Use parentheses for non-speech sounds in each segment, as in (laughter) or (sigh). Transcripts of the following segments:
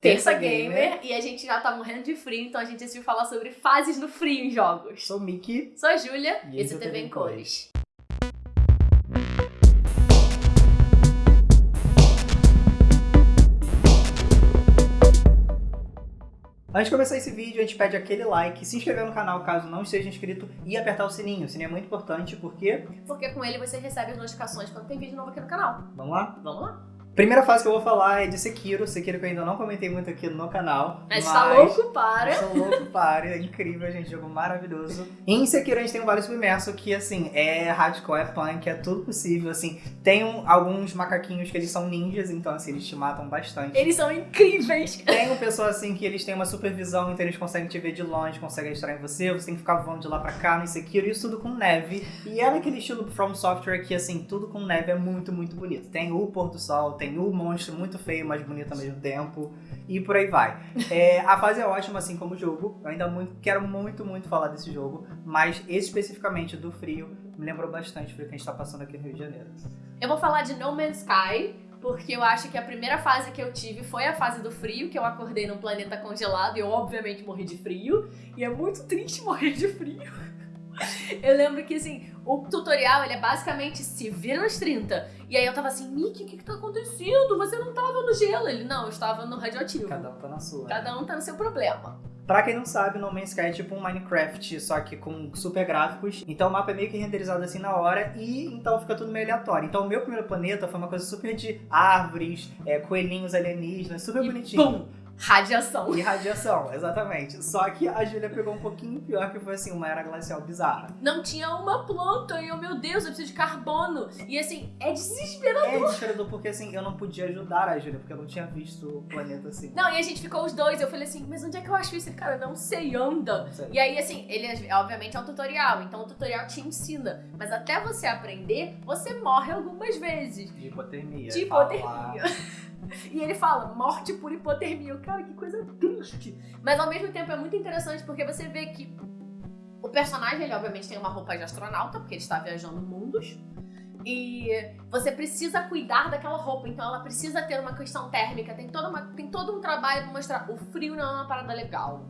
Terça Gamer, e a gente já tá morrendo de frio, então a gente decidiu falar sobre fases no frio em jogos. Sou Miki. Sou a Júlia, E esse é é TV em Cores. Antes de começar esse vídeo, a gente pede aquele like, se inscrever no canal caso não esteja inscrito e apertar o sininho. O sininho é muito importante porque... Porque com ele você recebe as notificações quando tem vídeo novo aqui no canal. Vamos lá? Vamos lá? Primeira fase que eu vou falar é de Sekiro. Sekiro que eu ainda não comentei muito aqui no canal. Mas tá louco para. Sou louco para, é incrível, gente, jogo maravilhoso. E em Sekiro a gente tem um Vale Submerso que, assim, é hardcore, é punk, é tudo possível, assim. Tem um- alguns macaquinhos que eles são ninjas, então, assim, eles te matam bastante. Eles são incríveis. Tem um pessoal, assim, que eles têm uma supervisão, então eles conseguem te ver de longe, conseguem extrair você, você tem que ficar voando de lá pra cá no Sekiro, isso tudo com neve. E é naquele estilo From Software que, assim, tudo com neve é muito, muito bonito. Tem o pôr do sol, tem o monstro muito feio, mas bonito ao mesmo tempo, e por aí vai. É, a fase é ótima, assim como o jogo. Eu ainda muito, quero muito, muito falar desse jogo, mas especificamente do frio, me lembrou bastante o frio que a gente tá passando aqui no Rio de Janeiro. Eu vou falar de No Man's Sky, porque eu acho que a primeira fase que eu tive foi a fase do frio, que eu acordei num planeta congelado e eu obviamente morri de frio. E é muito triste morrer de frio. (laughs) Eu lembro que, assim, o tutorial, ele é basicamente se vira nos 30. E aí eu tava assim, Mickey, o que que tá acontecendo? Você não tava no gelo. Ele, não, eu estava no radioativo. Cada um tá na sua. Cada um tá no seu problema. Pra quem não sabe, No Man's Sky é tipo um Minecraft, só que com super gráficos. Então o mapa é meio que renderizado assim na hora e então fica tudo meio aleatório. Então o meu primeiro planeta foi uma coisa super de árvores, é, coelhinhos alienígenas, super E bonitinho. pum, radiação. E radiação, exatamente. Só que a Júlia pegou um pouquinho pior, que foi assim, uma era glacial bizarra. Não tinha uma planta e eu, meu Deus, eu preciso de carbono. E assim, é desesperador. É desesperador porque assim, eu não podia ajudar a Júlia, porque eu não tinha visto o planeta assim. Não, e a gente ficou os dois. Eu falei assim, mas onde é que eu acho isso? Ele, cara, não sei, anda. E aí, assim, ele obviamente é um tutorial, então o tutorial te ensina. Mas até você aprender, você morre algumas vezes. De hipotermia. De falar- hipotermia. (laughs) E ele fala, morte por hipotermia. Cara, que coisa triste. Mas ao mesmo tempo é muito interessante porque você vê que o personagem, ele obviamente tem uma roupa de astronauta, porque ele está viajando mundos. E você precisa cuidar daquela roupa, então ela precisa ter uma questão térmica, tem, toda uma, tem todo um trabalho pra mostrar. O frio não é uma parada legal.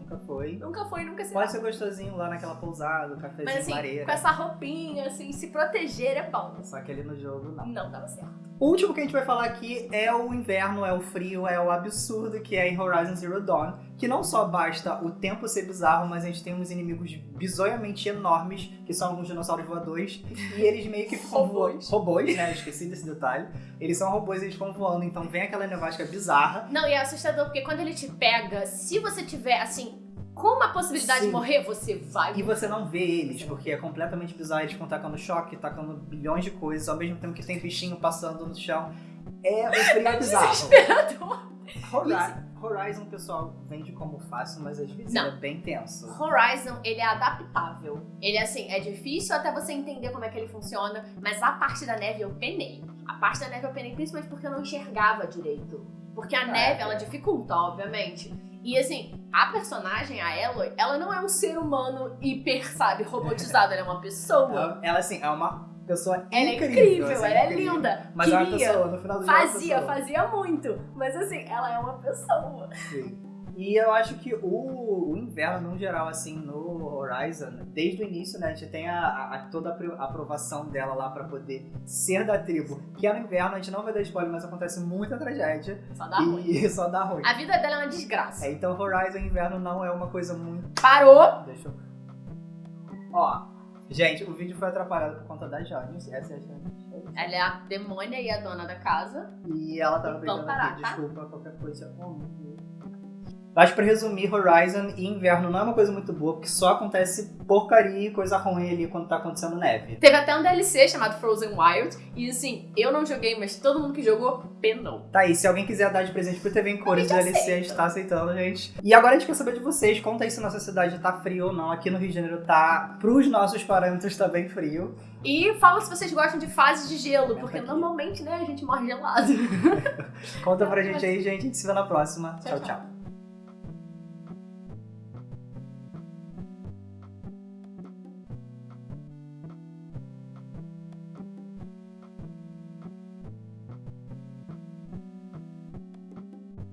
Nunca foi. Nunca foi, nunca será. Pode ser gostosinho lá naquela pousada, cafezinho Mas assim, lareira. com essa roupinha, assim, se proteger é bom. Só que ali no jogo não. Não dava certo. O último que a gente vai falar aqui é o inverno, é o frio, é o absurdo que é em Horizon Zero Dawn. Que não só basta o tempo ser bizarro, mas a gente tem uns inimigos bizonhamente enormes, que são alguns dinossauros voadores. E eles meio que ficam voando. Robôs. Robôs, né? Esqueci desse detalhe. Eles são robôs e eles ficam voando, então vem aquela nevasca bizarra. Não, e é assustador, porque quando ele te pega, se você tiver, assim, com uma possibilidade Sim. de morrer, você vai. E você não vê eles, porque é completamente bizarro. Eles ficam tacando choque, tacando bilhões de coisas, ao mesmo tempo que tem bichinho passando no chão. É o (laughs) frio é bizarro. Desesperador. Hori- Horizon, pessoal, vende como fácil, mas às vezes Não. é bem tenso. Horizon, ele é adaptável. Ele, assim, é difícil até você entender como é que ele funciona, mas a parte da neve eu penei. A parte da neve eu penei principalmente porque eu não enxergava direito. Porque a Ah, neve, é. ela dificulta, obviamente. E assim, a personagem, a Eloy, ela não é um ser humano hiper, sabe, robotizado. ela é uma pessoa. Ela, ela, assim, é uma pessoa Ela é incrível. incrível, assim, ela é incrível. linda. Mas é uma Queria, pessoa, no final do dia é Fazia, fazia muito. Mas assim, ela é uma pessoa. Sim. E eu acho que o, o inverno, no geral, assim, no Horizon, desde o início, né, a gente tem a, a- toda a apro- a aprovação dela lá pra poder ser da tribo. Que é no inverno, a gente não vai dar spoiler, mas acontece muita tragédia. Só dá ruim. e (laughs) só dá ruim. A vida dela é uma desgraça. É, então Horizon Inverno não é uma coisa muito Parou. Deixa eu. Ó, gente, o vídeo foi atrapalhado por conta da Janice. Essa é a Janice. Ela é a demônia e a dona da casa. E ela tava Vamos brigando parar, aqui, tá? desculpa, qualquer coisa. Oh, meu Deus. Mas pra resumir, Horizon e Inverno não é uma coisa muito boa, porque só acontece porcaria e coisa ruim ali quando tá acontecendo neve. Teve até um DLC chamado Frozen Wild. E assim, eu não joguei, mas todo mundo que jogou penou. Tá aí, se alguém quiser dar de presente pro TV em cores, A o gente DLC a gente tá aceitando, gente. E agora a gente quer saber de vocês, conta aí se nossa cidade tá frio ou não. Aqui no Rio de Janeiro tá, pros nossos parâmetros, tá bem frio. E fala se vocês gostam de fases de gelo, porque aqui. normalmente, né, a gente morre gelado. (laughs) Conta pra gente aí, gente. A gente se vê na próxima. Tchau, tchau. tchau.